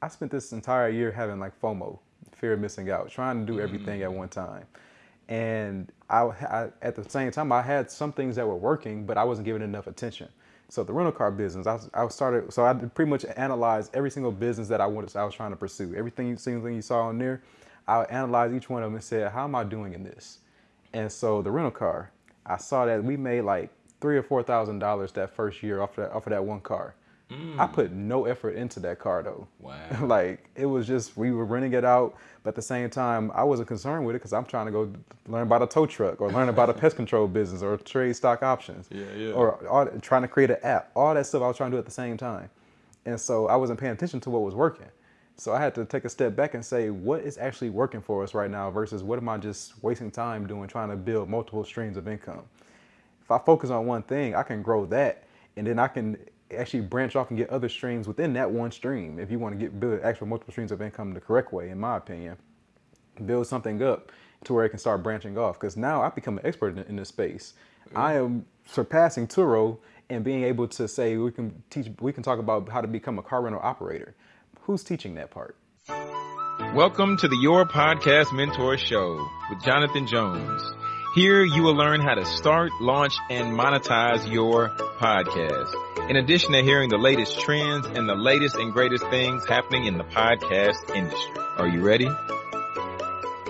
I spent this entire year having like FOMO, fear of missing out, trying to do everything at mm. one time. And I, I, at the same time, I had some things that were working, but I wasn't giving enough attention. So the rental car business, I, I started, so I pretty much analyzed every single business that I wanted, I was trying to pursue. Everything, single thing you saw on there, I analyzed each one of them and said, how am I doing in this? And so the rental car, I saw that we made like three or four thousand dollars that first year off of that, off of that one car. Mm. I put no effort into that car though. Wow. like it was just we were renting it out, but at the same time I wasn't concerned with it because I'm trying to go learn about a tow truck or learn about a pest control business or trade stock options. Yeah, yeah. Or all, trying to create an app. All that stuff I was trying to do at the same time, and so I wasn't paying attention to what was working. So I had to take a step back and say, what is actually working for us right now versus what am I just wasting time doing trying to build multiple streams of income. If I focus on one thing, I can grow that and then I can actually branch off and get other streams within that one stream. If you want to get build actual multiple streams of income the correct way, in my opinion, build something up to where it can start branching off. Because now I've become an expert in, in this space. Mm-hmm. I am surpassing Turo and being able to say we can teach, we can talk about how to become a car rental operator. Who's teaching that part? Welcome to the Your Podcast Mentor Show with Jonathan Jones. Here you will learn how to start, launch, and monetize your podcast. In addition to hearing the latest trends and the latest and greatest things happening in the podcast industry. Are you ready?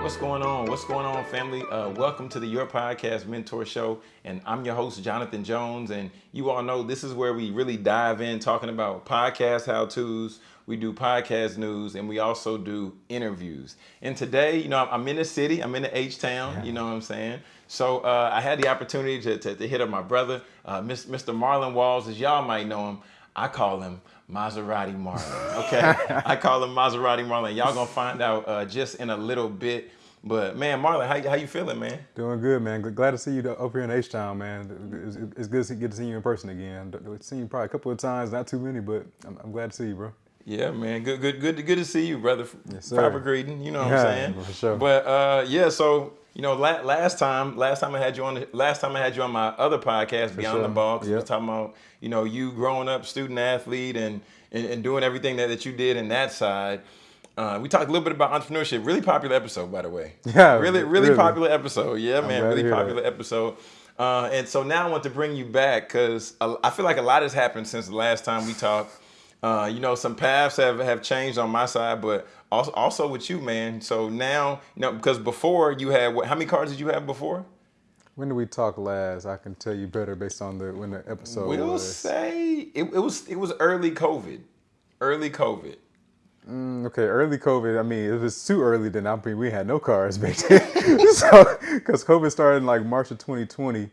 What's going on? What's going on, family? Uh, welcome to the Your Podcast Mentor Show. And I'm your host, Jonathan Jones. And you all know this is where we really dive in talking about podcast how to's, we do podcast news, and we also do interviews. And today, you know, I'm in the city, I'm in the H Town, you know what I'm saying? So uh, I had the opportunity to, to, to hit up my brother, uh, Mr. Marlon Walls, as y'all might know him. I call him Maserati Marlon, okay? I call him Maserati Marlon. Y'all gonna find out uh, just in a little bit. But man, Marlon, how, how you feeling, man? Doing good, man. Glad to see you up here in H Town, man. It's, it's, good to get to see you in person again. I've seen you probably a couple of times, not too many, but I'm, I'm glad to see you, bro. Yeah, man. Good, good, good, good to see you, brother. Yes, sir. Proper greeting. You know what yeah, I'm saying? For sure. But uh, yeah, so you know, la- last time, last time I had you on, the, last time I had you on my other podcast, Beyond sure. the Box, yep. we was talking about you know you growing up, student athlete, and and, and doing everything that, that you did in that side. Uh, we talked a little bit about entrepreneurship. Really popular episode, by the way. Yeah, really, really, really. popular episode. Yeah, man, really popular that. episode. Uh, and so now I want to bring you back because I feel like a lot has happened since the last time we talked. Uh, you know, some paths have, have changed on my side, but also, also with you, man. So now, you know, because before you had what? How many cars did you have before? When did we talk last? I can tell you better based on the when the episode we'll was. say it, it was it was early COVID, early COVID. Mm, okay, early COVID. I mean, if it's too early, then I mean we had no cars back then. so, because COVID started in like March of 2020,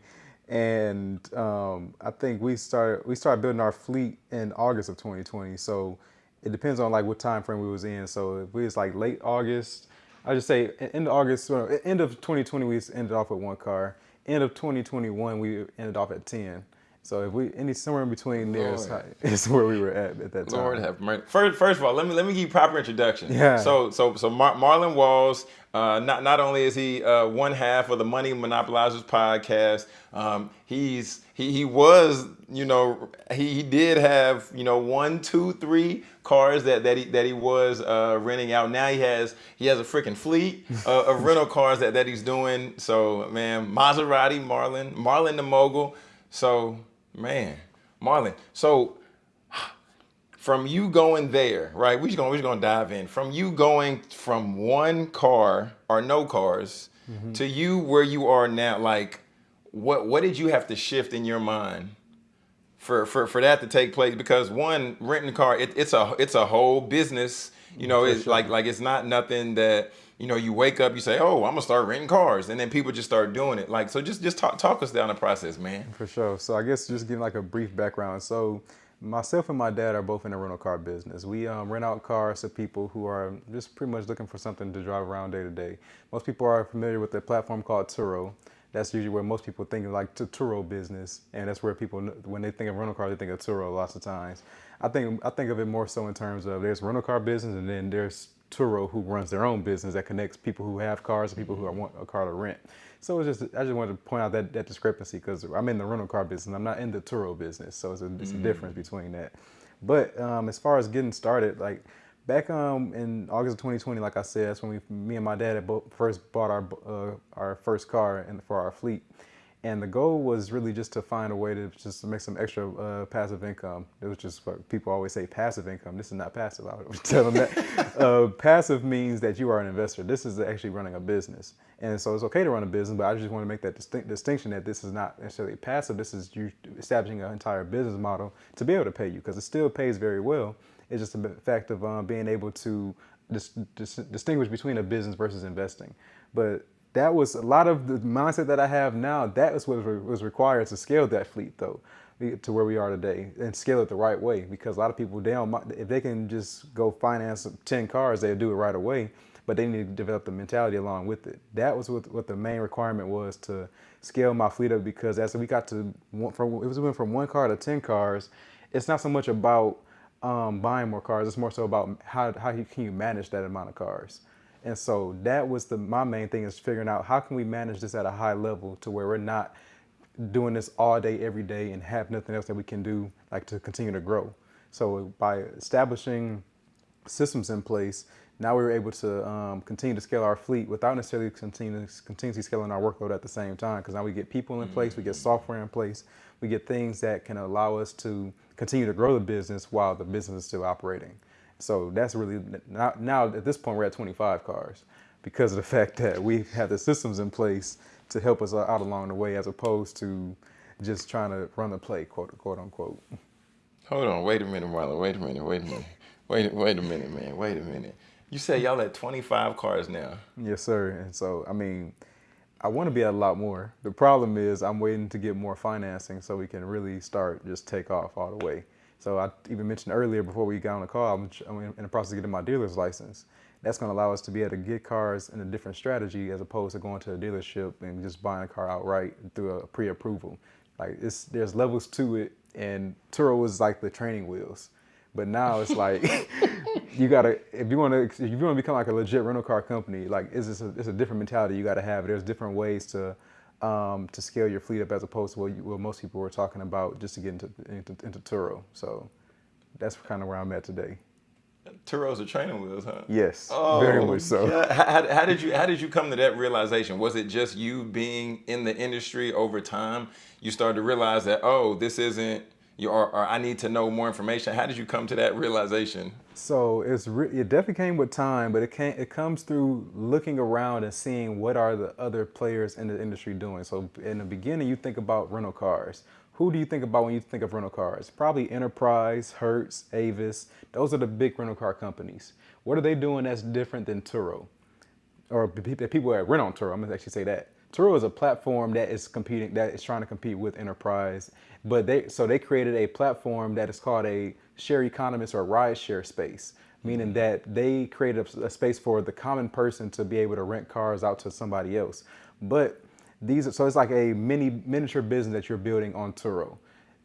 and um, I think we started we started building our fleet in August of 2020. So it depends on like what time frame we was in. So if we was like late August, I just say end of August, end of 2020 we ended off with one car. End of 2021 we ended off at 10. So if we any somewhere in between there is, is where we were at at that time. Lord have mercy. First, first of all, let me let me give you proper introduction. Yeah. So so so Mar- Marlon Walls. Uh, not not only is he uh, one half of the Money Monopolizers podcast, um, he's he he was you know he, he did have you know one two three cars that that he that he was uh, renting out. Now he has he has a freaking fleet uh, of rental cars that that he's doing. So man, Maserati Marlon Marlon the mogul. So man, Marlon. So from you going there, right? We're just gonna we're just gonna dive in. From you going from one car or no cars mm-hmm. to you where you are now, like what what did you have to shift in your mind for for, for that to take place? Because one, renting a car, it, it's a it's a whole business. You know, it's sure. like like it's not nothing that you know, you wake up, you say, "Oh, I'm gonna start renting cars," and then people just start doing it. Like, so just just talk talk us down the process, man. For sure. So I guess just giving like a brief background. So myself and my dad are both in the rental car business. We um, rent out cars to people who are just pretty much looking for something to drive around day to day. Most people are familiar with the platform called Turo. That's usually where most people think of like the Turo business, and that's where people when they think of rental cars, they think of Turo lots of times. I think I think of it more so in terms of there's rental car business, and then there's Turo who runs their own business that connects people who have cars and people who want a car to rent. So it's just I just wanted to point out that, that discrepancy because I'm in the rental car business. I'm not in the Turo business, so it's a, it's a mm. difference between that. But um, as far as getting started, like back um in August of 2020, like I said, that's when we, me and my dad had first bought our uh, our first car and for our fleet. And the goal was really just to find a way to just to make some extra uh, passive income. It was just what people always say passive income. This is not passive. I would tell them that. uh, passive means that you are an investor. This is actually running a business. And so it's okay to run a business, but I just want to make that distinct, distinction that this is not necessarily passive. This is you establishing an entire business model to be able to pay you because it still pays very well. It's just a fact of um, being able to dis dis distinguish between a business versus investing. But that was a lot of the mindset that I have now. That is what was required to scale that fleet, though, to where we are today, and scale it the right way. Because a lot of people, they don't, if they can just go finance ten cars, they'll do it right away. But they need to develop the mentality along with it. That was what, what the main requirement was to scale my fleet up. Because as we got to, from, it was went from one car to ten cars. It's not so much about um, buying more cars. It's more so about how how you, can you manage that amount of cars. And so that was the my main thing is figuring out how can we manage this at a high level to where we're not doing this all day every day and have nothing else that we can do like to continue to grow. So by establishing systems in place, now we were able to um, continue to scale our fleet without necessarily continue, continuously scaling our workload at the same time. Because now we get people in place, we get software in place, we get things that can allow us to continue to grow the business while the business is still operating. So that's really, now, now at this point we're at 25 cars because of the fact that we have the systems in place to help us uh, out along the way as opposed to just trying to run the play, quote, quote unquote. Hold on, wait a minute, Marlon, wait a minute, wait a minute. Wait, wait a minute, man, wait a minute. You say y'all at 25 cars now. Yes, sir. And so, I mean, I want to be at a lot more. The problem is I'm waiting to get more financing so we can really start just take off all the way. So I even mentioned earlier before we got on the call, I'm, in the process of getting my dealer's license. That's going to allow us to be able to get cars in a different strategy as opposed to going to a dealership and just buying a car outright through a pre-approval. Like it's, there's levels to it, and Turo was like the training wheels. But now it's like you gotta if you want to if you want to become like a legit rental car company, like it's a, it's a different mentality you got to have. There's different ways to um, to scale your fleet up as opposed to what, you, what most people were talking about just to get into, into, into Turo. So that's kind of where I'm at today. Turo's a training wheels, huh? Yes, oh, very much so. Yeah. How, how, did you how did you come to that realization? Was it just you being in the industry over time? You started to realize that oh, this isn't or, or I need to know more information. How did you come to that realization? So it's it definitely came with time, but it came it comes through looking around and seeing what are the other players in the industry doing. So in the beginning, you think about rental cars. Who do you think about when you think of rental cars? Probably Enterprise, Hertz, Avis. Those are the big rental car companies. What are they doing that's different than Turo? Or people that rent on Turo, I'm gonna actually say that. Turo is a platform that is competing, that is trying to compete with Enterprise. But they, so they created a platform that is called a share economist or ride share space, meaning mm-hmm. that they created a, a space for the common person to be able to rent cars out to somebody else. But these, so it's like a mini miniature business that you're building on Turo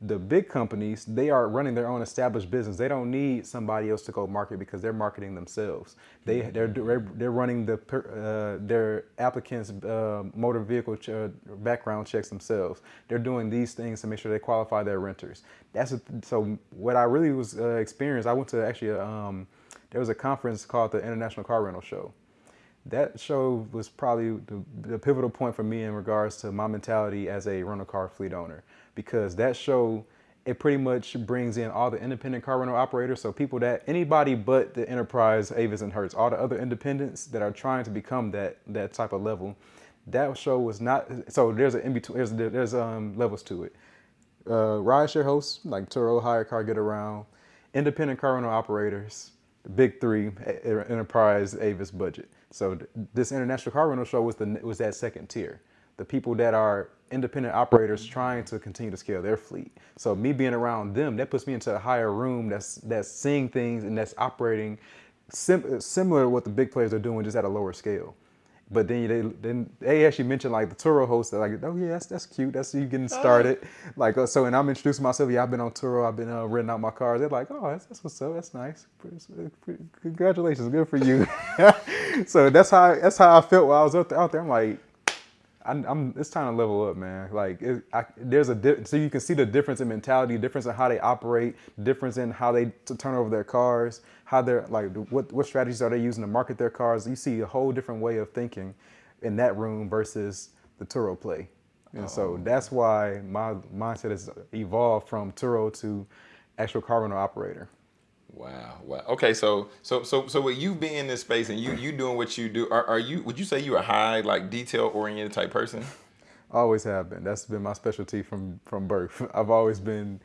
the big companies, they are running their own established business. They don't need somebody else to go market because they're marketing themselves. They they're they're running the uh, their applicants' uh, motor vehicle ch uh, background checks themselves. They're doing these things to make sure they qualify their renters. That's a, so. What I really was uh, experienced. I went to actually um, there was a conference called the International Car Rental Show. That show was probably the, the pivotal point for me in regards to my mentality as a rental car fleet owner because that show it pretty much brings in all the independent car rental operators. So people that anybody but the enterprise, Avis and Hertz, all the other independents that are trying to become that that type of level. That show was not. So there's an in between. There's there's um levels to it. Uh, rideshare hosts like Turo, HyreCar, Getaround, independent car rental operators, big three, enterprise, Avis, budget. So this international car rental show was the was that second tier. The people that are independent operators trying to continue to scale their fleet. So me being around them, that puts me into a higher room that's that's seeing things and that's operating sim similar to what the big players are doing, just at a lower scale. But then they then they actually mentioned like the Turo host, They're like, oh yeah, that's that's cute. That's you getting started. Oh. Like uh, so, and I'm introducing myself. Yeah, I've been on Turo. I've been uh, renting out my cars. They're like, oh, that's, that's what's up. That's nice. Congratulations, good for you. so that's how that's how I felt while I was out there. Out there, I'm like, I, I'm. It's time to level up, man. Like, it, I, there's a di- so you can see the difference in mentality, difference in how they operate, difference in how they to turn over their cars, how they're like, what what strategies are they using to market their cars. You see a whole different way of thinking in that room versus the Turo play, and so oh. that's why my mindset has evolved from Turo to actual car rental operator. Wow. Wow. Okay. So, so, so, so, with you being in this space and you you doing what you do, are, are you? Would you say you're a high like detail oriented type person? Always have been. That's been my specialty from from birth. I've always been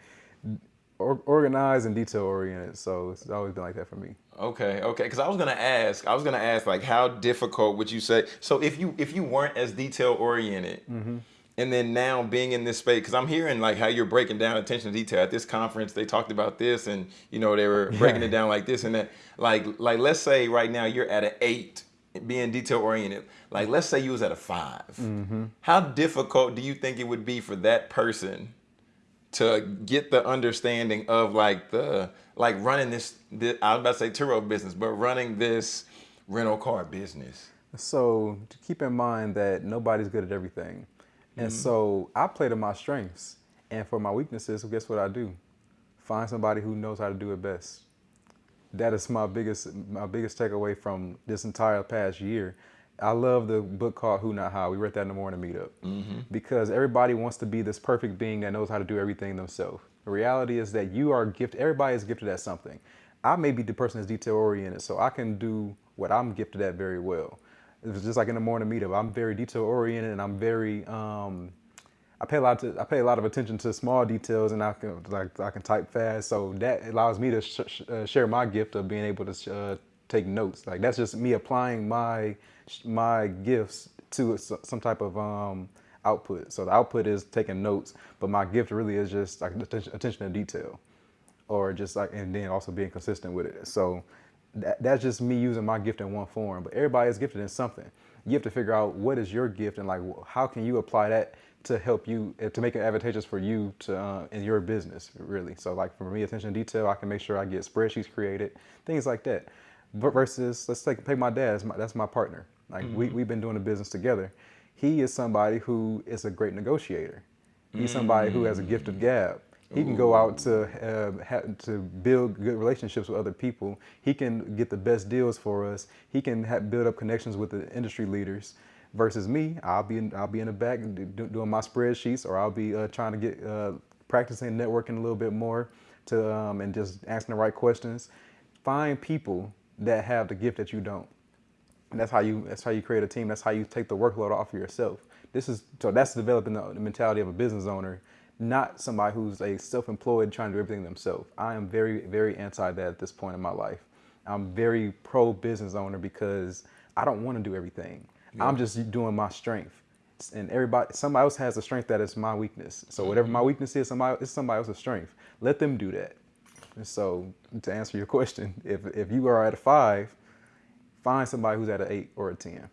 or, organized and detail oriented, so it's always been like that for me. Okay. Okay. Because I was gonna ask, I was gonna ask like, how difficult would you say? So, if you if you weren't as detail oriented. Mm-hmm. And then now being in this space, because I'm hearing like how you're breaking down attention to detail. At this conference, they talked about this, and you know they were breaking it down like this and that. Like, like let's say right now you're at an eight, being detail oriented. Like, let's say you was at a 5 mm-hmm. How difficult do you think it would be for that person to get the understanding of like the like running this? this I was about to say Turo business, but running this rental car business. So to keep in mind that nobody's good at everything. And mm-hmm. so I play to my strengths. And for my weaknesses, guess what I do? Find somebody who knows how to do it best. That is my biggest my biggest takeaway from this entire past year. I love the book called Who Not How. We read that in the morning meetup mm-hmm. because everybody wants to be this perfect being that knows how to do everything themselves. The reality is that you are gifted. Everybody is gifted at something. I may be the person that's detail oriented, so I can do what I'm gifted at very well. It's just like in the morning meetup. I'm very detail oriented, and I'm very. Um, I pay a lot. To, I pay a lot of attention to small details, and I can like I can type fast, so that allows me to sh- sh- uh, share my gift of being able to uh, take notes. Like that's just me applying my my gifts to some type of um, output. So the output is taking notes, but my gift really is just like attention, attention to detail, or just like and then also being consistent with it. So that, that's just me using my gift in one form. But everybody is gifted in something. You have to figure out what is your gift and like how can you apply that to help you uh, to make it advantageous for you to uh, in your business really. So like for me, attention to detail, I can make sure I get spreadsheets created, things like that. But versus let's take take my dad. That's my, that's my partner. Like we we've been doing the business together. He is somebody who is a great negotiator. He's somebody who has a gift of gab. He can go out to uh, ha- to build good relationships with other people. He can get the best deals for us. He can build up connections with the industry leaders. Versus me, I'll be in, I'll be in the back do, doing my spreadsheets, or I'll be uh, trying to get uh, practicing networking a little bit more to um, and just asking the right questions. Find people that have the gift that you don't. And that's how you that's how you create a team. That's how you take the workload off of yourself. This is so that's developing the mentality of a business owner, not somebody who's a self-employed trying to do everything themselves. I am very very anti that at this point in my life. I'm very pro business owner because I don't want to do everything. I'm just doing my strength. And everybody, somebody else has a strength that is my weakness. So whatever my mm-hmm. weakness is, somebody it's somebody else's strength. Let them do that. And so to answer your question, if if you are at a five, find somebody who's at an eight or a ten.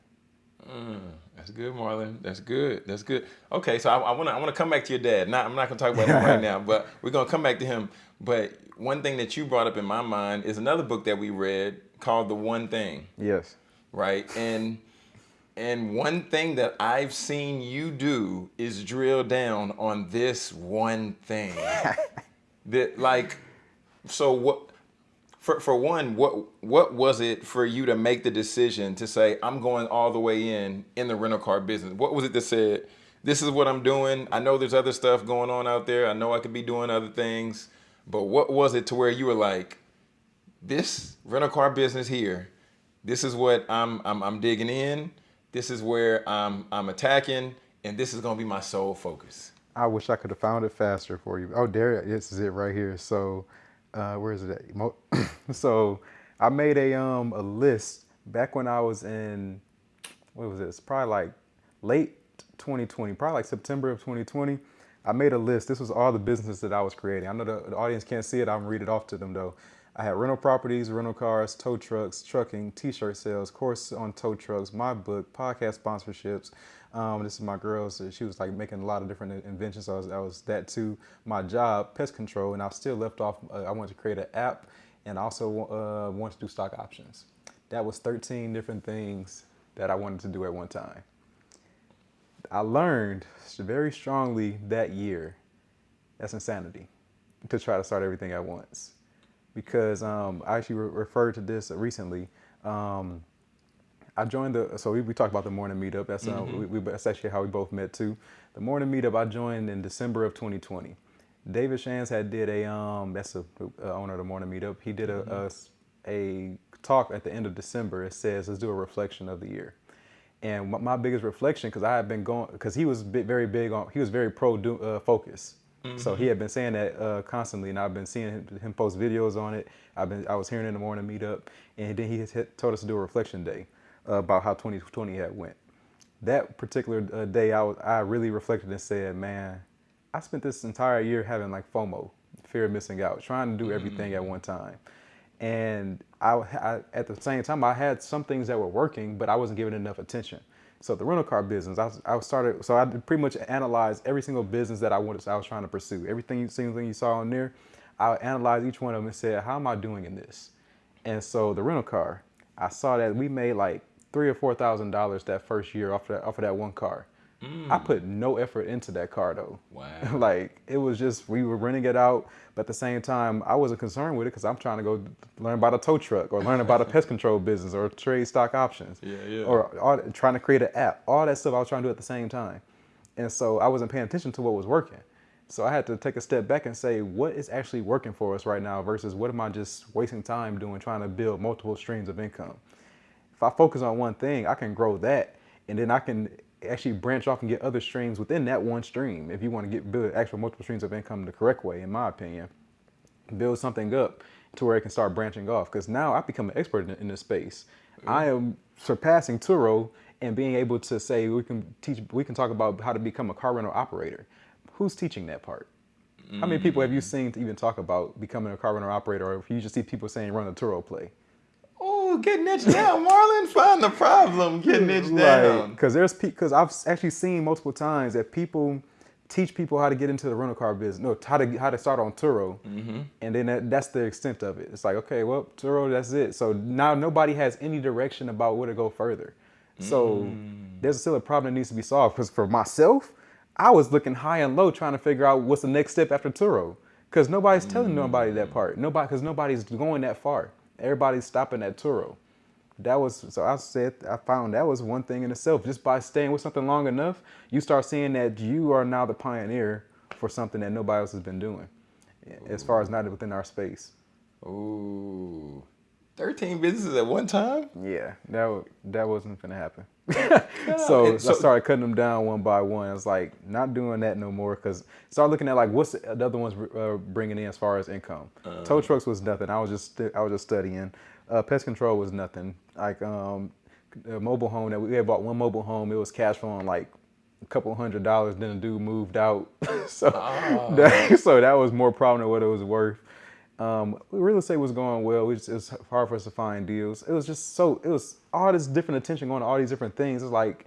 Mm, that's good, Marlon. That's good. That's good. Okay, so I want to I want to come back to your dad. Not I'm not gonna talk about him right now, but we're gonna come back to him. But one thing that you brought up in my mind is another book that we read called The One Thing, Yes. right? And and one thing that I've seen you do is drill down on this one thing. that like, so what? For, for one, what what was it for you to make the decision to say I'm going all the way in in the rental car business? What was it that said this is what I'm doing? I know there's other stuff going on out there. I know I could be doing other things, but what was it to where you were like, this rental car business here, this is what I'm I'm, I'm digging in. This is where I'm I'm attacking, and this is gonna be my sole focus. I wish I could have found it faster for you. Oh, there, this is it right here. So, uh, where is it at? So, I made a um a list back when I was in what was this? Probably like late 2020, probably like September of 2020. I made a list. This was all the businesses that I was creating. I know the, the audience can't see it. I'm read it off to them though. I had rental properties, rental cars, tow trucks, trucking, t-shirt sales, course on tow trucks, my book, podcast sponsorships. Um, this is my girl. So she was like making a lot of different inventions. So I was, I was that too. My job, pest control, and I still left off. Uh, I wanted to create an app, and also uh, wanted to do stock options. That was 13 different things that I wanted to do at one time. I learned very strongly that year that's insanity to try to start everything at once. Because um, I actually re- referred to this recently. Um, I joined the, so we, we talked about the morning meetup. That's, uh, mm-hmm. we, we, that's actually how we both met too. The morning meetup I joined in December of 2020. David Shands had did a, um, that's the owner of the morning meetup. He did a, mm-hmm. a, a talk at the end of December. It says, let's do a reflection of the year. And my, biggest reflection, because I had been going, because he was very big on, he was very pro uh, focus. Mm-hmm. So he had been saying that uh, constantly, and I've been seeing him, him, post videos on it. I've been, I was hearing in the morning meetup, and then he hit, told us to do a reflection day uh, about how 2020 had went. That particular uh, day, I was, I really reflected and said, man, I spent this entire year having like FOMO, fear of missing out, trying to do everything at one time. And I, I, at the same time, I had some things that were working, but I wasn't giving enough attention. So the rental car business, I, I started. So I pretty much analyzed every single business that I wanted. I was trying to pursue. Everything, single thing you saw on there, I analyzed each one of them and said, how am I doing in this? And so the rental car, I saw that we made like three or four thousand dollars that first year off of that, off of that one car. Mm. I put no effort into that car though. Wow. like it was just we were renting it out, but at the same time I wasn't concerned with it because I'm trying to go learn about a tow truck or learn about a pest control business or trade stock options. Yeah, yeah. Or all, trying to create an app. All that stuff I was trying to do at the same time, and so I wasn't paying attention to what was working. So I had to take a step back and say, what is actually working for us right now versus what am I just wasting time doing trying to build multiple streams of income. If I focus on one thing, I can grow that and then I can actually branch off and get other streams within that one stream. If you want to get build actual multiple streams of income the correct way, in my opinion, build something up to where it can start branching off. Because now I've become an expert in, in this space. Mm-hmm. I am surpassing Turo and being able to say we can teach, we can talk about how to become a car rental operator. Who's teaching that part? Mm-hmm. How many people have you mm. seen to even talk about becoming a car rental operator, or if you just see people saying run a Turo play? Getting it down, Marlon. Find the problem, getting it down. Because there's because I've actually seen multiple times that people teach people how to get into the rental car business. No, how to how to start on Turo, mm-hmm. and then that, that's the extent of it. It's like okay, well, Turo, that's it. So now nobody has any direction about where to go further. So mm. there's still a problem that needs to be solved. Because for myself, I was looking high and low trying to figure out what's the next step after Turo. Because nobody's telling mm. nobody that part. Nobody, because nobody's going that far. Everybody's stopping at Turo. That was so I said I found that was one thing in itself. Just by staying with something long enough, you start seeing that you are now the pioneer for something that nobody else has been doing, as far as not within our space. Ooh. 13 businesses at one time? Yeah, that that wasn't gonna happen. so, so, I started cutting them down one by one. I was like, not doing that no more because start looking at like what's the other ones uh, bringing in as far as income. Uh, Tow trucks was nothing. I was just I was just studying. Uh, pest control was nothing. Like um, a mobile home that we had bought one mobile home. It was cash flowing like a couple hundred dollars. Then the dude moved out, so oh. that, so that was more problem than what it was worth. Um, real estate was going well. It was, it was, hard for us to find deals. It was just so, it was all this different attention going to all these different things. It's like,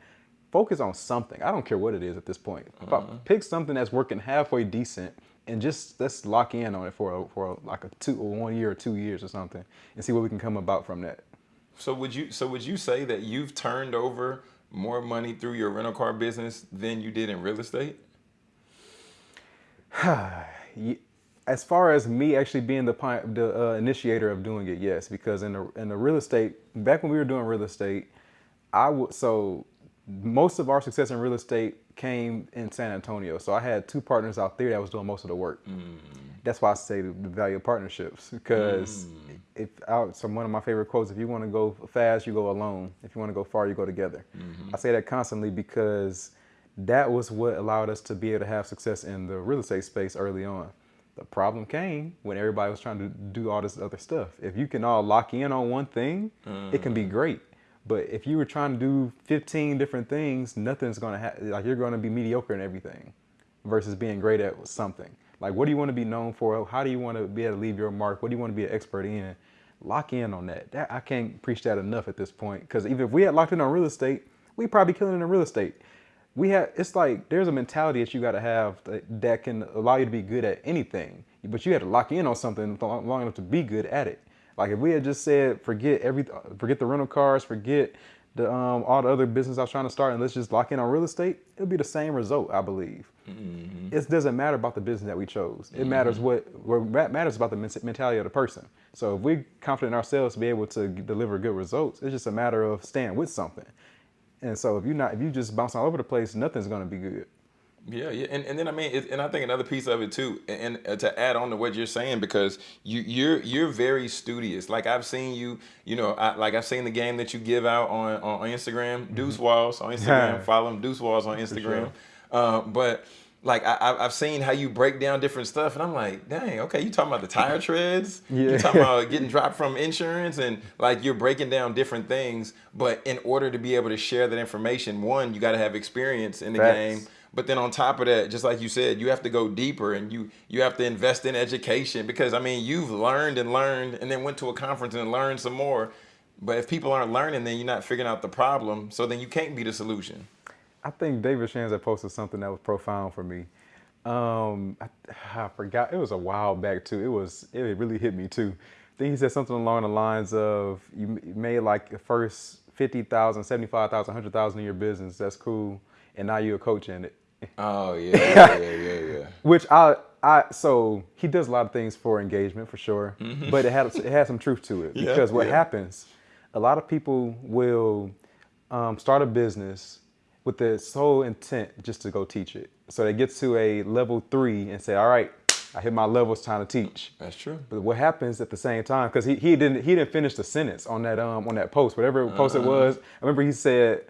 focus on something. I don't care what it is at this point. Uh-huh. Pick something that's working halfway decent and just let's lock in on it for a, for a, like a two or one year or two years or something and see what we can come about from that. So would you so would you say that you've turned over more money through your rental car business than you did in real estate? as far as me actually being the the uh, initiator of doing it, yes, because in the in the real estate, back when we were doing real estate, I would so most of our success in real estate came in San Antonio. So I had two partners out there that was doing most of the work. Mm. That's why I say the, value of partnerships because mm. if I, so one of my favorite quotes: if you want to go fast, you go alone. If you want to go far, you go together. Mm-hmm. I say that constantly because that was what allowed us to be able to have success in the real estate space early on. The problem came when everybody was trying to do all this other stuff. If you can all lock in on one thing, mm. it can be mm. great. But if you were trying to do 15 different things, nothing's gonna happen. Like you're gonna be mediocre in everything versus being great at something. Like what do you want to be known for? How do you want to be able to leave your mark? What do you want to be an expert in? Lock in on that. that I can't preach that enough at this point. Because even if we had locked in on real estate, we'd probably killing in real estate we have it's like there's a mentality that you got to have that, that, can allow you to be good at anything but you had to lock in on something long enough to be good at it like if we had just said forget every forget the rental cars forget the um, all the other business I was trying to start and let's just lock in on real estate, it'll be the same result, I believe. Mm-hmm. It doesn't matter about the business that we chose. It mm-hmm. matters what what matters about the mentality of the person. So if we're confident in ourselves to be able to deliver good results, it's just a matter of staying with something. And so if you're not if you just bounce all over the place, nothing's going to be good. Yeah, yeah, and, and then I mean, it, and I think another piece of it too, and, and, to add on to what you're saying, because you you're you're very studious. Like I've seen you, you know, I, like I've seen the game that you give out on on Instagram, mm-hmm. Deuce Walls on Instagram. Follow him, Deuce Walls on Instagram. Sure. Uh, but like I, have seen how you break down different stuff, and I'm like, dang, okay, you talking about the tire treads? Yeah. You talking about getting dropped from insurance, and like you're breaking down different things. But in order to be able to share that information, one, you got to have experience in the Facts. game but then on top of that, just like you said, you have to go deeper and you you have to invest in education because I mean you've learned and learned and then went to a conference and learned some more. But if people aren't learning, then you're not figuring out the problem. So then you can't be the solution. I think David Shands posted something that was profound for me. Um, I, I, forgot it was a while back too. It was it really hit me too. I think he said something along the lines of you made like the first 50,000, 75,000, 100,000 in your business. That's cool. And now you're a coach in it. Oh yeah, yeah, yeah, yeah, yeah. Which I, I, so he does a lot of things for engagement for sure, mm-hmm. but it had it had some truth to it because yeah, what yeah. happens, a lot of people will um, start a business with the sole intent just to go teach it. So they get to a level three and say, all right, I hit my level, it's time to teach. That's true. But what happens at the same time, because he, he didn't he didn't finish the sentence on that um on that post, whatever uh-huh. post it uh-huh. was. I remember he said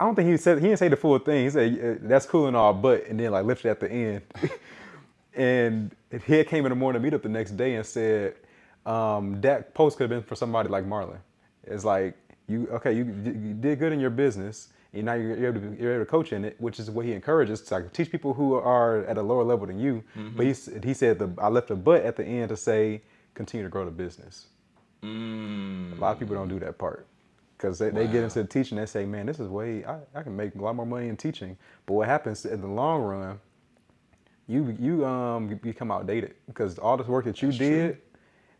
I don't think he said he didn't say the full thing. He said that's cool and all, but and then like lifted at the end. and he came in the morning meetup the next day and said um, that post could have been for somebody like Marlon. It's like you okay, you, you did good in your business, and now you're, you're, able to, you're able to coach in it, which is what he encourages to like, teach people who are at a lower level than you. Mm-hmm. But he he said the I left a but at the end to say continue to grow the business. Mm. A lot of people don't do that part because they, wow. they, get into the teaching they say man this is way I, I can make a lot more money in teaching but what happens in the long run you you um become outdated because all this work that you That's did true.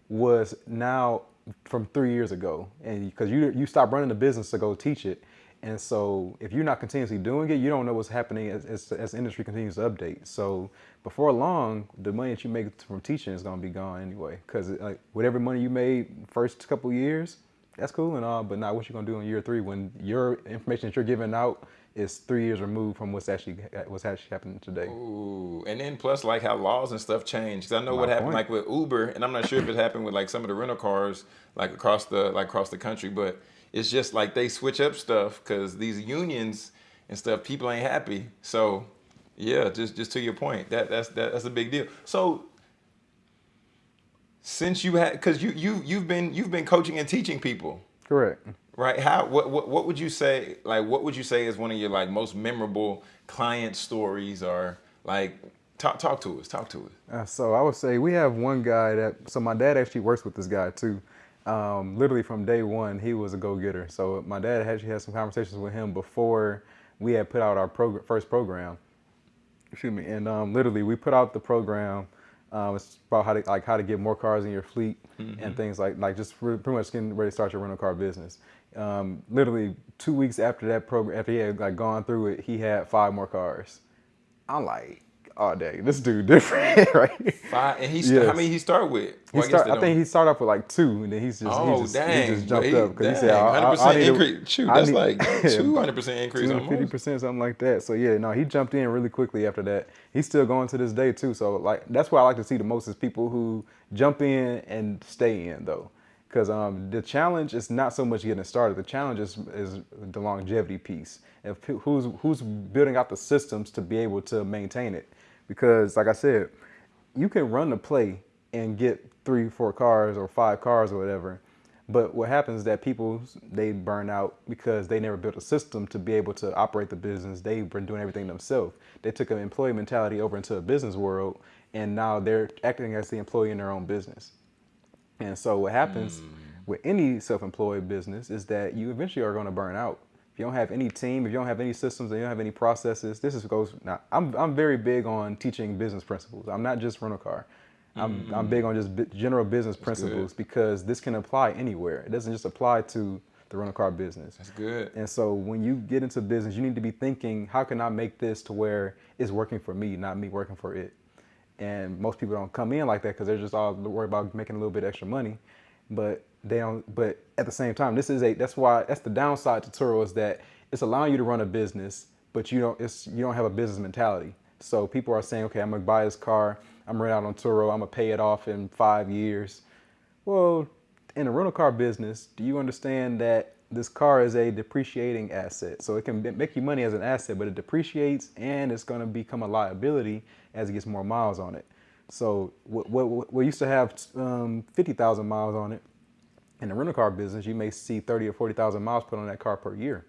was now from three years ago and because you you stopped running the business to go teach it and so if you're not continuously doing it you don't know what's happening as, as, as the industry continues to update so before long the money that you make from teaching is going to be gone anyway because like whatever money you made first couple years that's cool and all, but not what you're gonna do in year three when your information that you're giving out is three years removed from what's actually what's actually happening today. Ooh, and then plus like how laws and stuff change. Cause I know My what happened point. like with Uber, and I'm not sure if it happened with like some of the rental cars like across the like across the country, but it's just like they switch up stuff because these unions and stuff, people ain't happy. So yeah, just just to your point, that that's that, that's a big deal. So since you had because you you you've been you've been coaching and teaching people. Correct. Right? How what, what what would you say like what would you say is one of your like most memorable client stories or like talk talk to us talk to us. Uh, so i would say we have one guy that so my dad actually works with this guy too um, literally from day one he was a go-getter so my dad actually had some conversations with him before we had put out our prog- first program excuse me and um, literally we put out the program um, it's about how to like how to get more cars in your fleet mm-hmm. and things like like just pretty much getting ready to start your rental car business. Um, literally two weeks after that program, after he had like gone through it, he had five more cars. I'm like, all day. This dude different, right? Five, and he yes. how many he start with? He start, I, I think he started off with like two, and then he's just oh, he just, dang. He just jumped he, up because he said, "100 percent increase." Shoot, that's need, like two hundred percent increase, fifty percent, something like that. So yeah, no, he jumped in really quickly after that. He's still going to this day too. So like that's what I like to see the most is people who jump in and stay in though. Because um, the challenge is not so much getting started. The challenge is, is the longevity piece. If who's who's building out the systems to be able to maintain it because like I said, you can run the play and get three, four cars or five cars or whatever. But what happens is that people they burn out because they never built a system to be able to operate the business. They've been doing everything themselves. They took an employee mentality over into a business world, and now they're acting as the employee in their own business. And so what happens mm. with any self-employed business is that you eventually are going to burn out if you don't have any team, if you don't have any systems, and you don't have any processes, this is goes. Now, I'm I'm very big on teaching business principles. I'm not just rental car. I'm mm. I'm big on just general business That's principles good. because this can apply anywhere. It doesn't just apply to the rental car business. That's good. And so when you get into business, you need to be thinking, how can I make this to where it's working for me, not me working for it? And most people don't come in like that because they're just all worried about making a little bit extra money. But they don't. But at the same time, this is a. That's why that's the downside to Turo is that it's allowing you to run a business, but you don't. It's you don't have a business mentality. So people are saying, okay, I'm gonna buy this car. I'm rent out on Turo. I'm gonna pay it off in five years. Well, in the rental car business, do you understand that this car is a depreciating asset? So it can make you money as an asset, but it depreciates and it's to become a liability as it gets more miles on it. So what used to have um, 50,000 miles on it, in the rental car business, you may see 30 or 40,000 miles put on that car per year.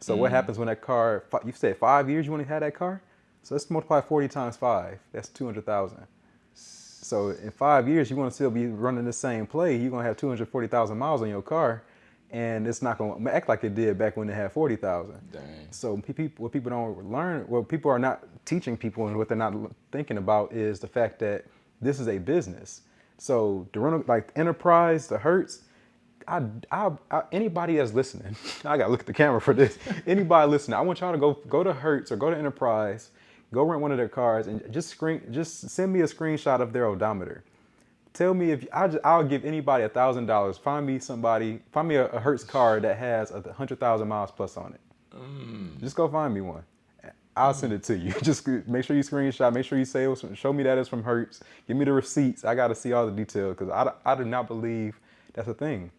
So mm. what happens when that car, you said five years you want to have that car? So let's multiply 40 times five. That's 200,000. So in five years, you want to still be running the same play. You're gonna have 240,000 miles on your car, and it's not gonna act like it did back when it had 40,000. So people, what people don't learn, what people are not teaching people, and what they're not thinking about is the fact that this is a business. So the rental, like enterprise, the Hertz. I, I, I, anybody that's listening, I gotta look at the camera for this. anybody listening, I want y'all to go go to Hertz or go to Enterprise go rent one of their cars and just screen, just send me a screenshot of their odometer. Tell me if I just, I'll give anybody a thousand dollars. Find me somebody, find me a, a Hertz car that has a hundred thousand miles plus on it. Mm. Just go find me one. I'll send it to you. Just make sure you screenshot. Make sure you say was, show me that it's from Hertz. Give me the receipts. I got to see all the details because I, I do not believe that's a thing.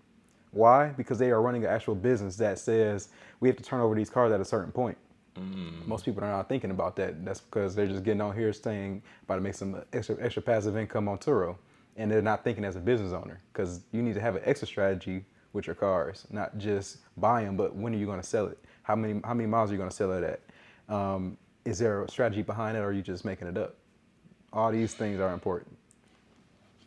Why? Because they are running an actual business that says we have to turn over these cars at a certain point. Mm. Most people are not thinking about that. That's because they're just getting on here saying about to make some extra extra passive income on Turo, and they're not thinking as a business owner because you need to have an extra strategy with your cars, not just buy them, but when are you going to sell it? How many how many miles are you going to sell it at? Um, is there a strategy behind it, or are you just making it up? All these things are important.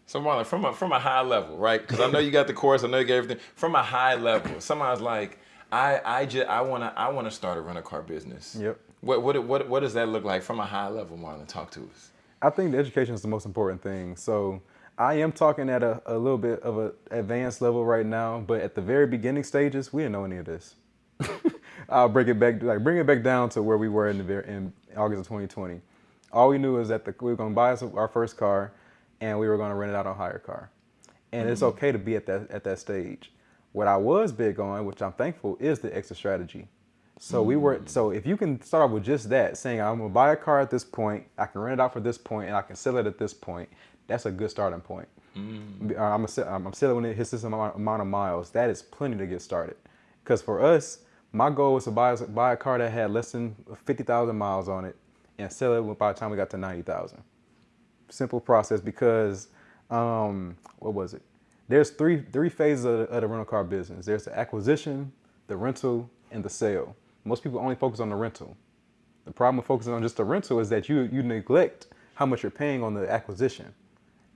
So Marlon, from a from a high level, right? Because I know you got the course, I know you got everything. From a high level, somebody's like, I I just I wanna I wanna start a rental car business. Yep. What what what what does that look like from a high level, Marlon? Talk to us. I think the education is the most important thing. So I am talking at a, a little bit of an advanced level right now, but at the very beginning stages, we didn't know any of this. I'll break it back, like bring it back down to where we were in the in August of 2020. All we knew is that the, we were going to buy us our first car, and we were going to rent it out on HyreCar, and mm-hmm. it's okay to be at that at that stage. What I was big on, which I'm thankful, is the exit strategy. So mm. we were mm. so if you can start off with just that, saying I'm gonna buy a car at this point, I can rent it out for this point, and I can sell it at this point. That's a good starting point. Mm. I'm a, I'm selling when it hits this amount, amount of miles. That is plenty to get started. Because for us, my goal was to buy buy a car that had less than 50,000 miles on it and sell it by the time we got to 90,000. Simple process because um, what was it? there's three three phases of the, of the rental car business. There's the acquisition, the rental, and the sale. Most people only focus on the rental. The problem with focusing on just the rental is that you you neglect how much you're paying on the acquisition.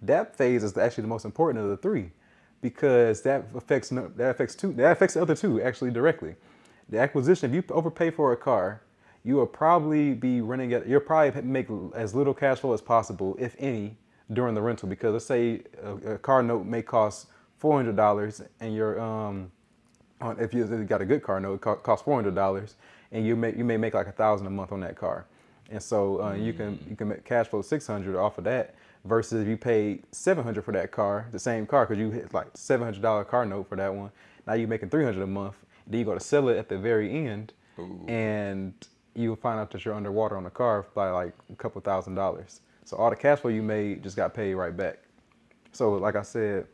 That phase is actually the most important of the three, because that affects that affects two that affects the other two actually directly. The acquisition, if you overpay for a car, you will probably be running at you'll probably make as little cash flow as possible, if any, during the rental. Because let's say a, a car note may cost four hundred dollars and your um if you got a good car note it costs four hundred dollars and you may you may make like a thousand a month on that car. And so uh, mm. you can you can make cash flow six hundred off of that versus if you paid seven hundred for that car the same car because you hit like seven hundred dollar car note for that one. Now you're making three hundred a month then you go to sell it at the very end Ooh. and you will find out that you're underwater on the car by like a couple thousand dollars so all the cash flow you made just got paid right back. So like I said,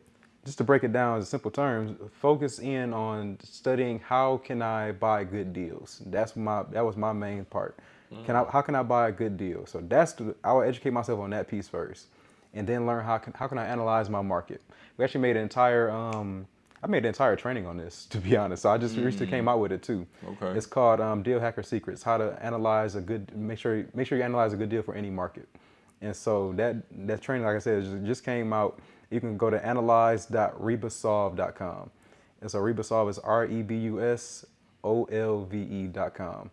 just to break it down in simple terms, focus in on studying how can I buy good deals. That's my that was my main part. Mm. Can I how can I buy a good deal? So that's the, I will educate myself on that piece first, and then learn how can how can I analyze my market. We actually made an entire um, I made an entire training on this to be honest. So I just mm. recently came out with it too. Okay. It's called um, Deal Hacker Secrets: How to Analyze a Good Make sure make sure you analyze a good deal for any market. And so that that training, like I said, just came out. You can go to analyze.rebusolve.com. And so Rebusolve is R-E-B-U-S-O-L-V-E.com.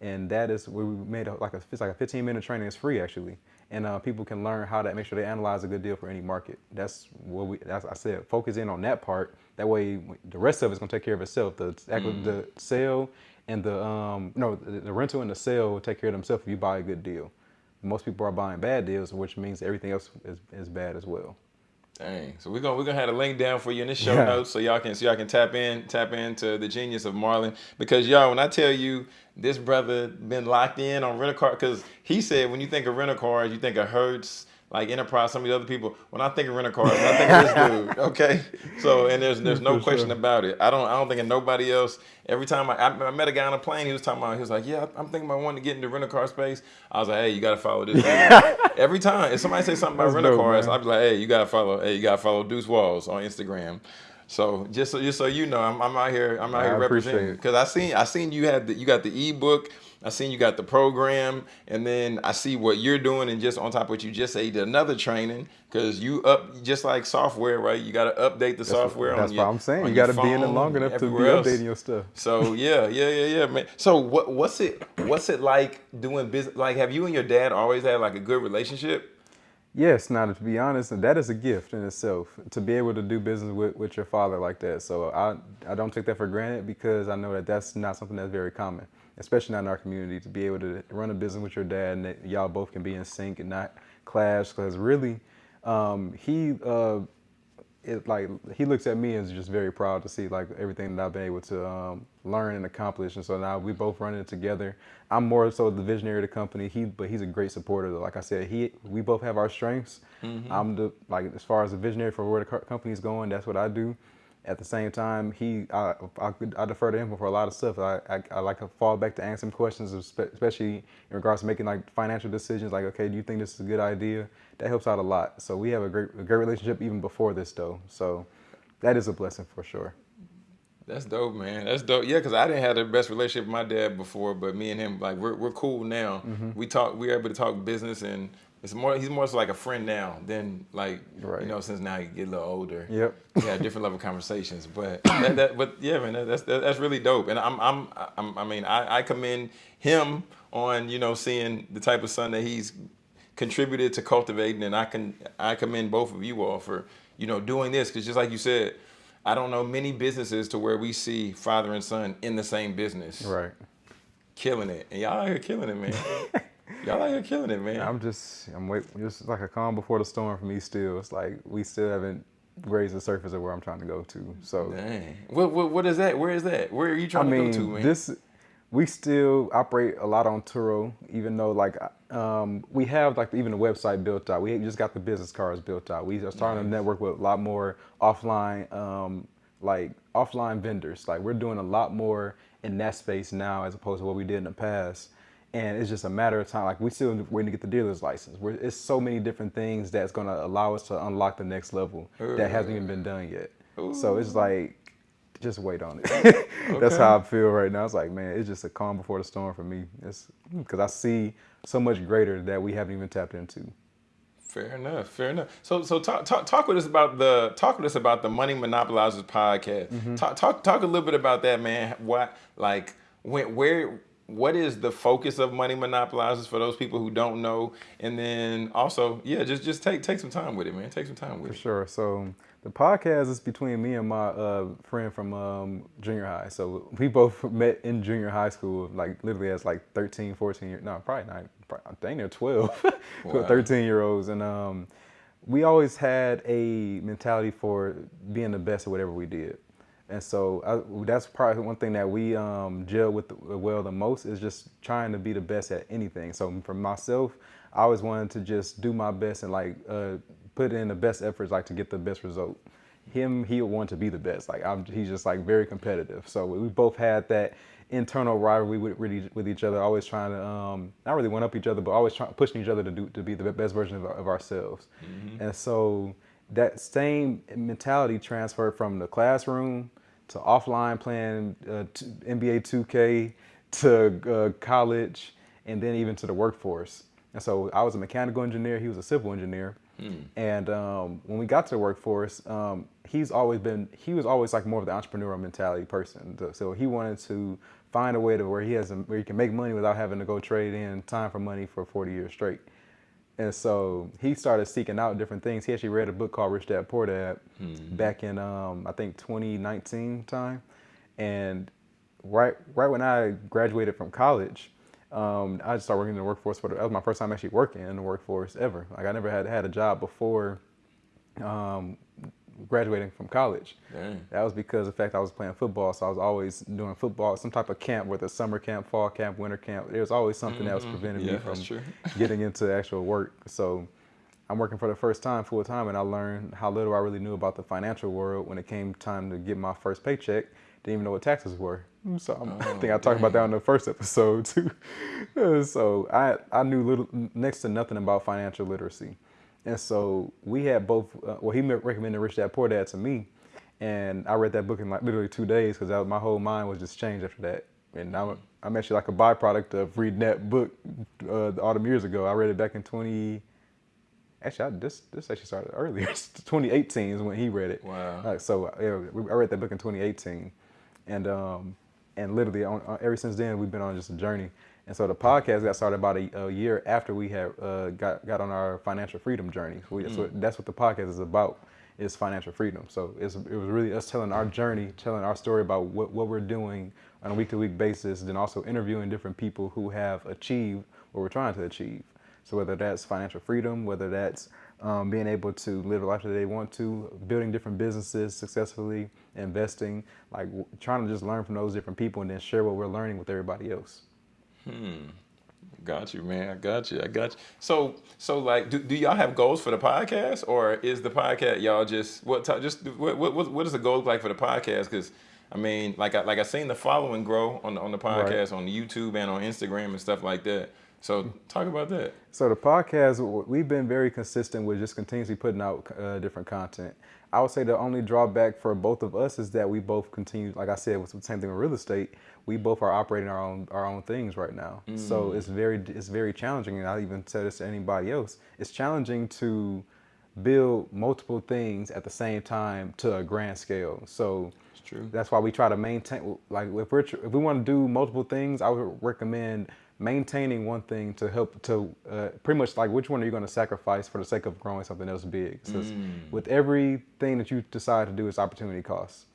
And that is where we made a, like a, it's like a 15 minute training. It's free actually. And uh, people can learn how to make sure they analyze a good deal for any market. That's what we. That's I said. Focus in on that part. That way, the rest of it's gonna take care of itself. The mm. the sale and the um no the, the rental and the sale will take care of themselves if you buy a good deal. Most people are buying bad deals, which means everything else is, is bad as well. Dang. So we're gonna we're gonna have a link down for you in the show yeah. notes so y'all can so y'all can tap in tap into the genius of Marlon because y'all when I tell you this brother been locked in on rental car because he said when you think of rental cars you think of Hertz like Enterprise, some of the other people. When I think of rental cars, I think of this dude. Okay, so and there's there's no question sure. about it. I don't I don't think of nobody else. Every time I, I, met a guy on a plane, he was talking about he was like, yeah, I'm thinking about wanting to get into rental car space. I was like, hey, you got to follow this. Every time if somebody says something about rental cars, I'd be like, hey, you got to follow. Hey, you got to follow Deuce Walls on Instagram. So just so just so you know, I'm, I'm out here I'm out I here representing because I seen I seen you had the, you got the ebook I seen you got the program, and then I see what you're doing, and just on top of what you just said, another training because you up just like software, right? You got to update the that's software. What, that's what I'm saying. You got to be in it long enough to be else. updating your stuff. So yeah, yeah, yeah, yeah, man. So what what's it what's it like doing business? Like, have you and your dad always had like a good relationship? Yes, now to be honest, that is a gift in itself to be able to do business with, with your father like that. So I I don't take that for granted because I know that that's not something that's very common especially not in our community, to be able to run a business with your dad and y'all both can be in sync and not clash. Because really, um, he uh, it like he looks at me and is just very proud to see like everything that I've been able to um, learn and accomplish. And so now we both running it together. I'm more so the visionary of the company. He but he's a great supporter. Like I said, he we both have our strengths. Mm-hmm. I'm the like as far as the visionary for where the company's going. That's what I do at the same time, he I, I, I, defer to him for a lot of stuff. I, I, I like to fall back to answer questions, especially in regards to making like financial decisions. Like, okay, do you think this is a good idea? That helps out a lot. So we have a great a great relationship even before this though. So that is a blessing for sure. That's dope, man. That's dope. Yeah, because I didn't have the best relationship with my dad before, but me and him, like, we're, we're cool now. Mm-hmm. We talk, we're able to talk business and it's more he's more so like a friend now than like right. you know since now you get a little older. Yep. We different level conversations, but that, that, but yeah, man, that, that's that, that's really dope. And I'm I'm, I'm i mean I, I commend him on you know seeing the type of son that he's contributed to cultivating, and I can I commend both of you all for you know doing this because just like you said, I don't know many businesses to where we see father and son in the same business. Right. Killing it, and y'all here killing it, man. Y'all out here killing it, man. I'm just, I'm wait, just like a calm before the storm for me. Still, it's like we still haven't raised the surface of where I'm trying to go to. So, dang, what, what, what is that? Where is that? Where are you trying I mean, to go to, man? This, we still operate a lot on Turo, even though like um, we have like even the website built out. We just got the business cards built out. We are starting nice. to network with a lot more offline, um, like offline vendors. Like we're doing a lot more in that space now as opposed to what we did in the past and it's just a matter of time. Like we still waiting to get the dealer's license. We're, it's so many different things that's going to allow us to unlock the next level Ooh. that hasn't even been done yet. Ooh. So it's like, just wait on it. okay. That's how I feel right now. It's like, man, it's just a calm before the storm for me. It's because I see so much greater that we haven't even tapped into. Fair enough. Fair enough. So, so talk, talk, talk with us about the talk with us about the Money Monopolizers podcast. Mm-hmm. Talk, talk, talk a little bit about that, man. What, like, when, where, what is the focus of money monopolizers for those people who don't know? And then also yeah just just take take some time with it man. Take some time with it. for sure. So the podcast is between me and my uh, friend from um, junior high. So we both met in junior high school like literally as like 13 14 years no probably not i think they're 12 wow. 13 year olds. And um, we always had a mentality for being the best at whatever we did and so I, that's probably one thing that we um, gel with the, well the most is just trying to be the best at anything. So for myself, I always wanted to just do my best and like uh, put in the best efforts like to get the best result. Him, he want to be the best. Like I'm, he's just like very competitive. So we both had that internal rivalry with, with each other, always trying to um, not really one up each other, but always trying pushing each other to do to be the best version of, of ourselves. Mm-hmm. And so that same mentality transferred from the classroom to offline playing uh, NBA 2K to uh, college and then even to the workforce. And so I was a mechanical engineer, he was a civil engineer. Mm. And um, when we got to the workforce, um, he's always been, he was always like more of the entrepreneurial mentality person. So he wanted to find a way to where he has, a, where he can make money without having to go trade in time for money for 40 years straight. And so he started seeking out different things. He actually read a book called Rich Dad Poor Dad mm-hmm. back in um, I think 2019 time, and right right when I graduated from college, um, I just started working in the workforce. For the, that was my first time actually working in the workforce ever. Like I never had had a job before um, graduating from college. Dang. That was because of the fact I was playing football, so I was always doing football, some type of camp, whether summer camp, fall camp, winter camp. There was always something mm-hmm. that was mm-hmm. preventing yeah, me from getting into actual work. So I'm working for the first time full time, and I learned how little I really knew about the financial world when it came time to get my first paycheck. Didn't even know what taxes were. So oh, I think I talked about that in the first episode too. so I I knew little next to nothing about financial literacy. And so we had both. Uh, well, he recommended Rich Dad Poor Dad to me, and I read that book in like literally two days because my whole mind was just changed after that. And I'm, I'm actually like a byproduct of reading that book uh, all the years ago. I read it back in 20. Actually, I, this this actually started earlier. 2018 is when he read it. Wow. Uh, so yeah, I read that book in 2018, and um, and literally on, on, ever since then we've been on just a journey. And so the podcast got started about a, a year after we had uh, got got on our financial freedom journey. We, mm. So that's what the podcast is about is financial freedom. So it was really us telling our journey, telling our story about what, what we're doing on a week to week basis, then also interviewing different people who have achieved what we're trying to achieve. So whether that's financial freedom, whether that's um, being able to live the life that they want to, building different businesses successfully, investing, like trying to just learn from those different people and then share what we're learning with everybody else. Hmm. Got you, man. I got you. I got you. So, so like, do, do y'all have goals for the podcast, or is the podcast y'all just what? Just what what what is the goal like for the podcast? Because I mean, like I like I seen the following grow on the on the podcast, right. on YouTube, and on Instagram and stuff like that. So talk about that. So the podcast, we've been very consistent with just continuously putting out uh, different content. I would say the only drawback for both of us is that we both continue, like I said, with the same thing with real estate. We both are operating our own our own things right now. Mm. So it's very it's very challenging, and I even tell this to anybody else. It's challenging to build multiple things at the same time to a grand scale. So that's why we try to maintain. Like if we're if we want to do multiple things, I would recommend maintaining one thing to help to uh, pretty much like which one are you going to sacrifice for the sake of growing something else big so mm. with everything that you decide to do it's opportunity costs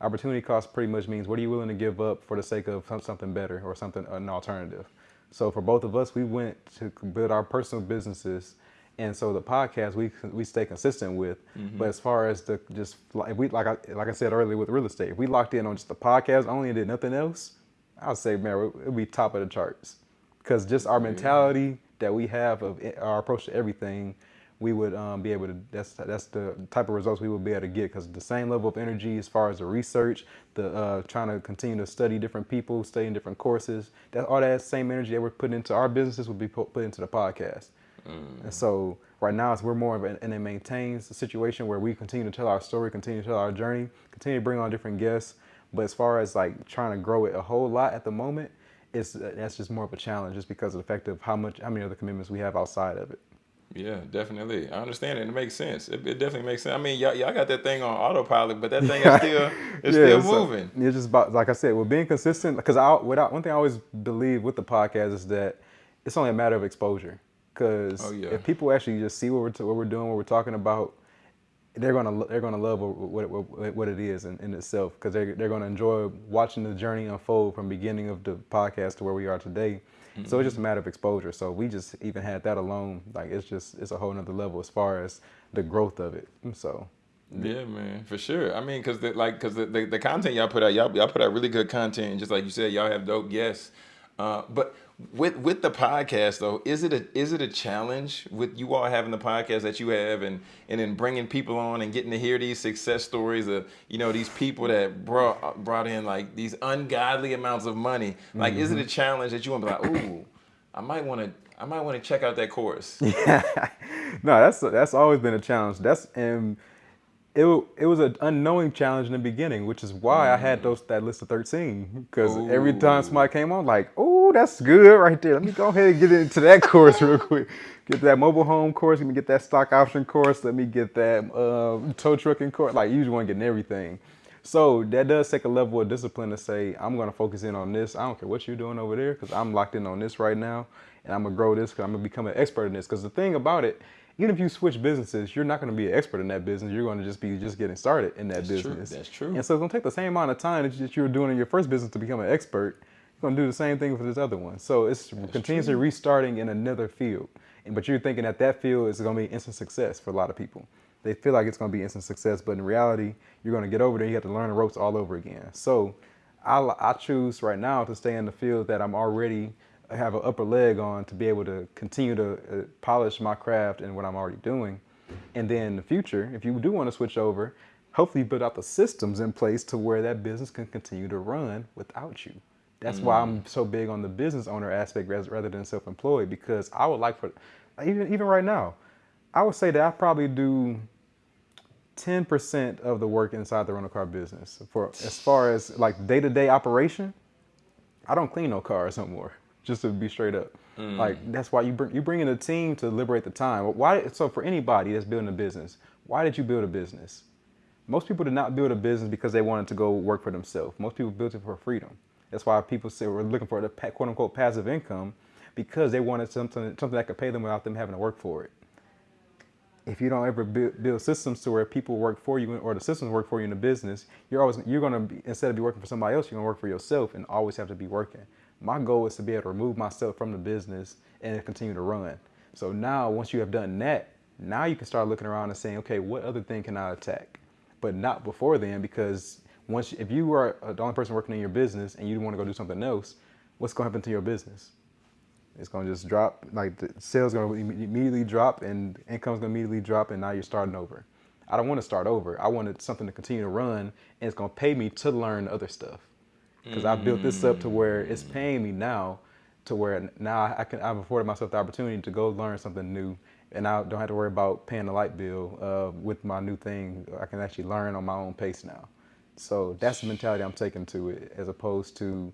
opportunity cost pretty much means what are you willing to give up for the sake of something better or something an alternative so for both of us we went to build our personal businesses and so the podcast we we stay consistent with mm-hmm. but as far as the just like we like I, like I said earlier with real estate if we locked in on just the podcast only and did nothing else I'll say, man, it would be top of the charts because just our mentality that we have of our approach to everything, we would um, be able to. That's that's the type of results we would be able to get because the same level of energy as far as the research, the uh, trying to continue to study different people, studying different courses. That all that same energy that we're putting into our businesses would be put, put into the podcast. Mm. And so right now, it's, we're more of an, in a maintains a situation where we continue to tell our story, continue to tell our journey, continue to bring on different guests. But as far as like trying to grow it a whole lot at the moment, it's that's just more of a challenge just because of the fact of how much how many other commitments we have outside of it. Yeah, definitely. I understand it. It makes sense. It, it definitely makes sense. I mean, y'all, y'all got that thing on autopilot, but that thing is still it's yeah, still so moving. It's just about like I said, we're being consistent. Because I without one thing I always believe with the podcast is that it's only a matter of exposure. Because oh, yeah. if people actually just see what we're what we're doing, what we're talking about, they're gonna they're gonna love what what, what it is in, in itself because they're they're gonna enjoy watching the journey unfold from beginning of the podcast to where we are today. Mm-hmm. So it's just a matter of exposure. So we just even had that alone, like it's just it's a whole nother level as far as the growth of it. So. Yeah, man, for sure. I mean, cause the, like, cause the, the, the content y'all put out, y'all y'all put out really good content, just like you said, y'all have dope guests. Uh, but with with the podcast though, is it a is it a challenge with you all having the podcast that you have and and then bringing people on and getting to hear these success stories of you know these people that brought brought in like these ungodly amounts of money? Like, mm-hmm. is it a mm-hmm. challenge that you want to be like, ooh, I might want to I might want to check out that course. Yeah, no, that's that's always been a challenge. That's and it it was an unknowing challenge in the beginning, which is why mm. I had mm. those that list of thirteen. Because every time somebody came on, like, oh, that's good right there. Let me go ahead and get into that course real quick. Get that mobile home course. Let me get that stock option course. Let me get that uh, tow trucking course. Like, you just want to get everything. so that does take a level of discipline to say, I'm going to focus in on this. I don't care what you're doing over there because I'm locked in on this right now. And I'm going to grow this because I'm going to become an expert in this. Because the thing about it, even if you switch businesses, you're not going to be an expert in that business. You're going to just be just getting started in that That's business. True. That's true. And so it's going to take the same amount of time that you were doing in your first business to become an expert. You're going to do the same thing for this other one. So it's That's continuously true. restarting in another field. And, but you're thinking that that field is going to be instant success for a lot of people they feel like it's going to be instant success, but in reality, you're going to get over there. You have to learn the ropes all over again. So I, I choose right now to stay in the field that I'm already have an upper leg on to be able to continue to uh, polish my craft and what I'm already doing. And then in the future, if you do want to switch over, hopefully you build out the systems in place to where that business can continue to run without you. That's mm. why I'm mm. so big on the business owner aspect rather than self-employed because I would like for even even right now, I would say that I probably do 10% of the work inside the rental car business. For as far as like day-to-day operation, I don't clean no cars no more. Just to be straight up, mm. like that's why you bring you bring in a team to liberate the time. Why? So for anybody that's building a business, why did you build a business? Most people did not build a business because they wanted to go work for themselves. Most people built it for freedom. That's why people say we're looking for the quote unquote passive income because they wanted something something that could pay them without them having to work for it if you don't ever build systems to where people work for you or the systems work for you in the business, you're always you're gonna be instead of be working for somebody else, you're gonna work for yourself and always have to be working. My goal is to be able to remove myself from the business and continue to run. So now, once you have done that, now you can start looking around and saying, okay, what other thing can I attack? But not before then, because once if you are the only person working in your business and you want to go do something else, what's gonna happen to your business? It's gonna just drop, like the sales gonna immediately drop and income's gonna immediately drop and now you're starting over. I don't want to start over. I wanted something to continue to run and it's gonna pay me to learn other stuff. Because mm. I built this up to where it's paying me now to where now I can I've afforded myself the opportunity to go learn something new and I don't have to worry about paying the light bill uh, with my new thing. I can actually learn on my own pace now. So that's the mentality I'm taking to it as opposed to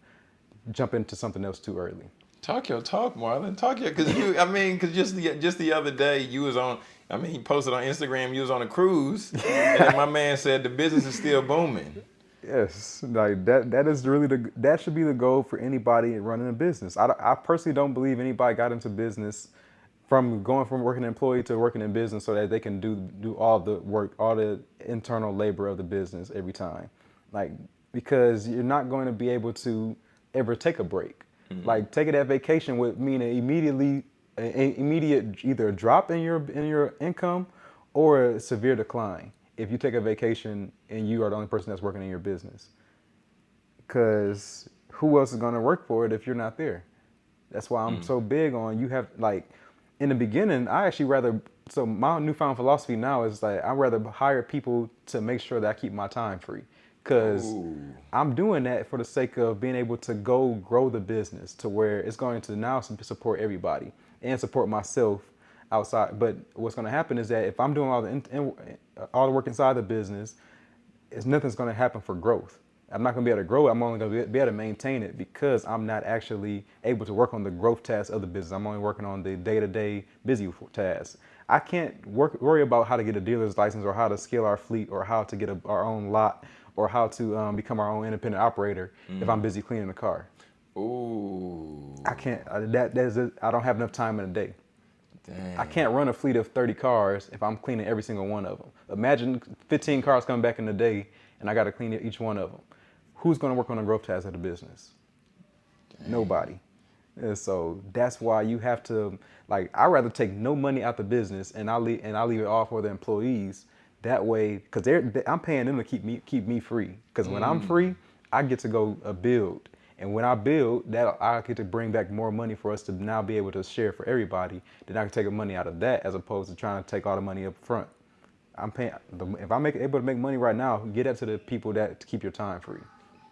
jump into something else too early. Talk your talk, Marlon. Talk your, cause you. I mean, cause just the just the other day you was on. I mean, he posted on Instagram. You was on a cruise, and my man said the business is still booming. Yes, like that. That is really the. That should be the goal for anybody running a business. I, I personally don't believe anybody got into business from going from working employee to working in business so that they can do do all the work, all the internal labor of the business every time. Like because you're not going to be able to ever take a break. Mm-hmm. Like taking that vacation would mean an immediately an immediate either a drop in your in your income or a severe decline if you take a vacation and you are the only person that's working in your business. Cause who else is gonna work for it if you're not there? That's why I'm mm-hmm. so big on you have like in the beginning, I actually rather so my newfound philosophy now is like I'd rather hire people to make sure that I keep my time free because I'm doing that for the sake of being able to go grow the business to where it's going to now support everybody and support myself outside. But what's going to happen is that if I'm doing all the in, in, all the work inside the business, it's nothing's going to happen for growth. I'm not going to be able to grow it. I'm only going to be able to maintain it because I'm not actually able to work on the growth tasks of the business. I'm only working on the day-to-day busy tasks. I can't work, worry about how to get a dealer's license or how to scale our fleet or how to get a, our own lot or how to um, become our own independent operator mm. if I'm mm. busy cleaning the car. Ooh. I can't. That that is. A, I don't have enough time in a day. Dang. I can't run a fleet of 30 cars if I'm cleaning every single one of them. Imagine 15 cars coming back in a day, and I got to clean each one of them. Who's going to work on the growth tasks of the business? Dang. Nobody. And so that's why you have to like. I rather take no money out the business and I leave and I leave it all for the employees that way, because they're, they, I'm paying them to keep me keep me free. Because when I'm mm. free, I get to go uh, build, and when I build, that I get to bring back more money for us to now be able to share for everybody. Then I can take the money out of that as opposed to trying to take all the money up front. I'm paying. If I'm able to make money right now, get that to the people that to keep your time free.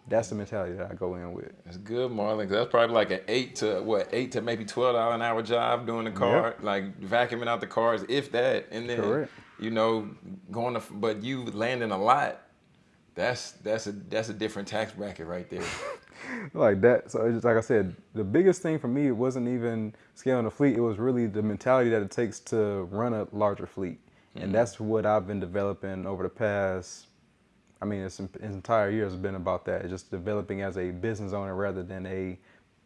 That's the mentality that I go in with. It's good, Marlon. That's probably like an eight to what eight to maybe twelve dollar an hour job doing the car, yep. like vacuuming out the cars, if that, and then Correct. you know going to, but you landing a lot. That's that's a that's a different tax bracket right there. like that. So just like I said, the biggest thing for me it wasn't even scaling the fleet. It was really the mentality that it takes to run a larger fleet, mm-hmm. and that's what I've been developing over the past I mean, his entire year has been about that, just developing as a business owner rather than a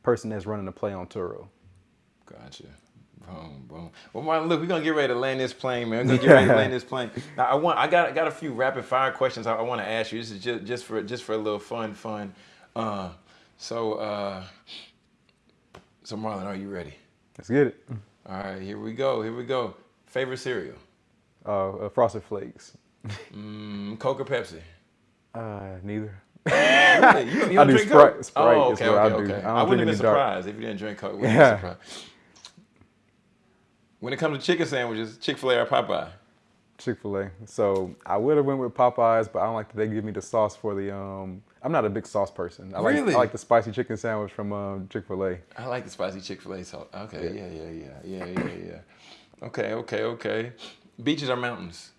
person that's running a play on Turo. Gotcha. Boom, boom. Well, Martin, look, we're gonna get ready to land this plane, man. We're gonna get ready to land this plane. Now, I want, I got, I got a few rapid fire questions I, I want to ask you. This is just, just for, just for a little fun, fun. Uh, so, uh, so Marlon, are you ready? Let's get it. All right, here we go. Here we go. Favorite cereal? Uh, uh, Frosted Flakes. Mm, Coke or Pepsi? Uh, neither. Really? You, you I do Sprite- Coke? Sprite oh, is okay, what I okay, do. okay. I I, wouldn't have been any dark. surprised if you didn't drink Coke. Wouldn't Yeah. surprised. When it comes to chicken sandwiches, Chick Fil A or Popeye? Chick Fil A. So I would have went with Popeyes, but I don't like that they give me the sauce for the. Um, I'm not a big sauce person. I like Really? I like the spicy chicken sandwich from um, Chick Fil A. I like the spicy Chick Fil A salt. Okay, yeah, yeah, yeah, yeah, yeah, yeah. Okay, okay, okay. Beaches or mountains?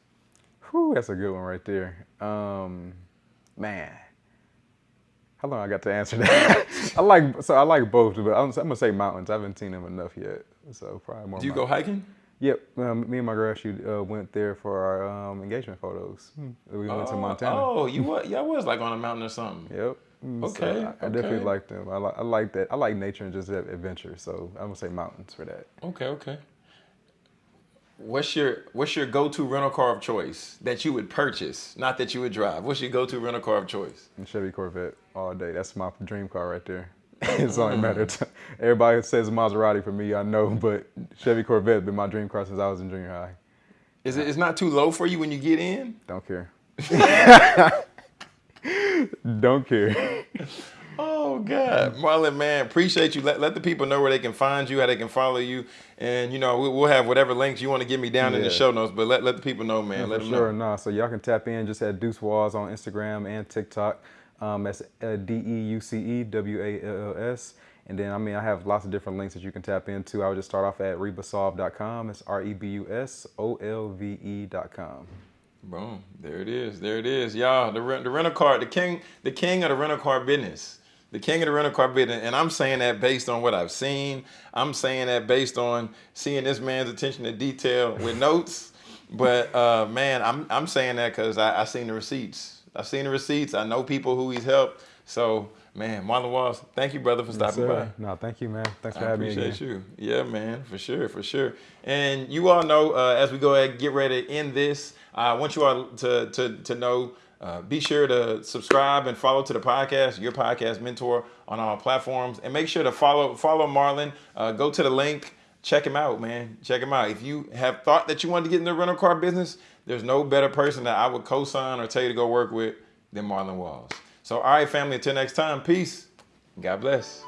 Whew, that's a good one right there. Um, man, how long I got to answer that? I like so I like both, but I'm, I'm gonna say mountains. I haven't seen them enough yet, so probably more. Do you go hiking? Yep, um, me and my girl actually uh, went there for our um, engagement photos. Hmm. We went to Oh, Montana. Oh, you was, yeah, I was like on a mountain or something. Yep. Mm, so Okay, I, I definitely like them. I like I like that. I like nature and just that adventure. So I'm gonna say mountains for that. Okay, okay. What's your what's your go-to rental car of choice that you would purchase, not that you would drive? What's your go-to rental car of choice? Chevy Corvette all day. That's my dream car right there. it's only a matter of time. Everybody says Maserati for me, I know, but Chevy Corvette has been my dream car since I was in junior high. Is it it's not too low for you when you get in? Don't care. Don't care. Oh God, Marlon, man, appreciate you. Let, let the people know where they can find you, how they can follow you, and you know we, we'll have whatever links you want to give me down in the show notes. But let, let the people know, man. let For them sure, know. nah. So y'all can tap in just at Deuce Walls on Instagram and TikTok. Um, that's uh, D E U C E W A L L S. And then I mean I have lots of different links that you can tap into. I would just start off at rebusolve.com. It's R E B U S O L V E.com. Boom, there it is, there it is, y'all. The the rental car, the king, the king of the rental car business, the king of the rental car business, and I'm saying that based on what I've seen. I'm saying that based on seeing this man's attention to detail with notes. But uh, man, I'm I'm saying that because I, I seen the receipts. I've seen the receipts. I know people who he's helped. So man, Marlon Walls, thank you, brother, for stopping by. No, thank you, man. Thanks for I having me again. appreciate you. Yeah, man, for sure, for sure. And you all know, uh, as we go ahead and get ready to end this, I want you all to to to know. Uh, be sure to subscribe and follow to the podcast, your podcast mentor, on all platforms, and make sure to follow follow Marlon. Uh, go to the link, check him out, man. Check him out. If you have thought that you want to get in the rental car business, there's no better person that I would co-sign or tell you to go work with than Marlon Walls. So, all right, family. Until next time, peace. God bless.